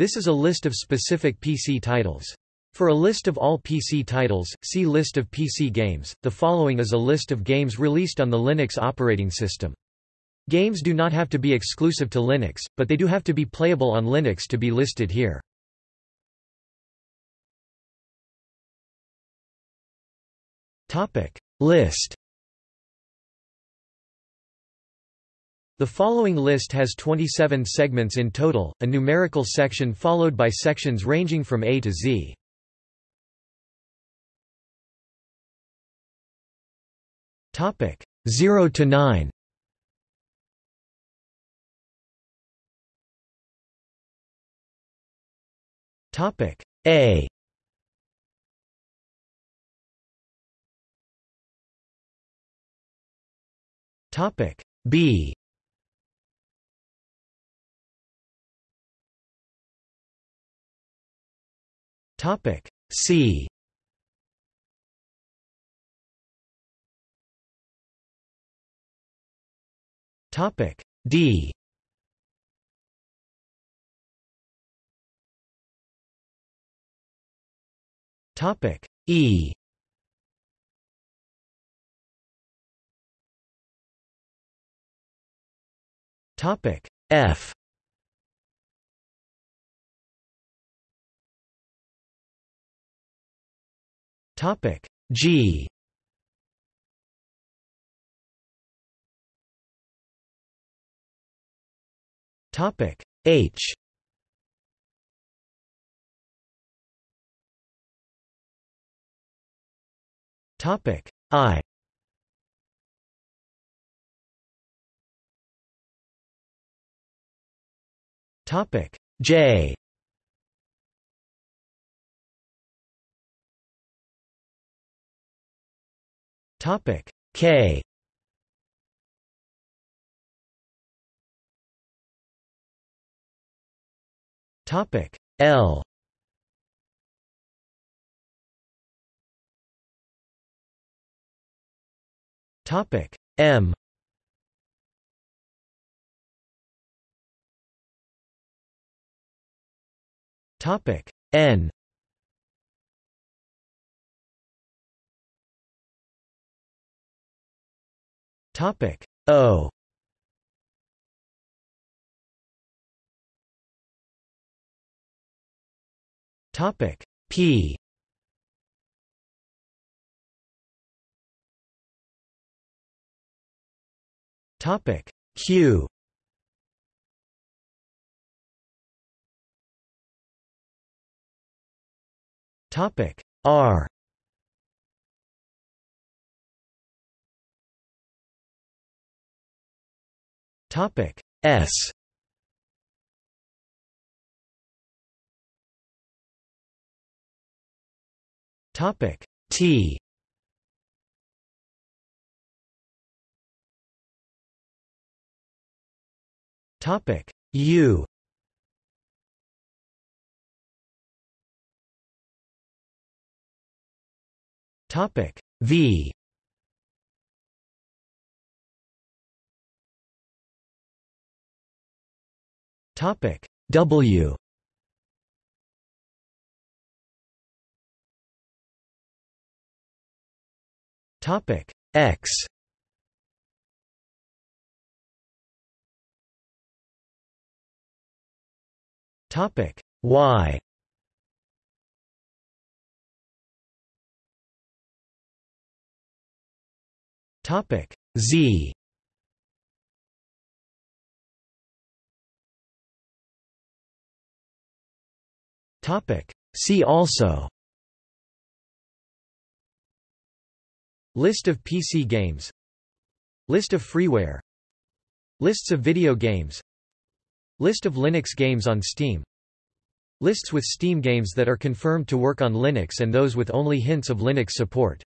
This is a list of specific PC titles. For a list of all PC titles, see List of PC games. The following is a list of games released on the Linux operating system. Games do not have to be exclusive to Linux, but they do have to be playable on Linux to be listed here. Topic List The following list has 27 segments in total, a numerical section followed by sections ranging from A to Z. Topic 0 to 9. Topic A Topic B Topic C. Topic D. Topic E. Topic F Topic G. Topic H. Topic I. Topic J Topic K. Topic L. Topic M. Topic N Topic. O. Topic. P. Topic. Q. Topic. R Topic S. Topic T. Topic U. Topic V Topic W. Topic X. Topic Y. Topic Z See also. List of PC games. List of freeware. Lists of video games. List of Linux games on Steam. Lists with Steam games that are confirmed to work on Linux and those with only hints of Linux support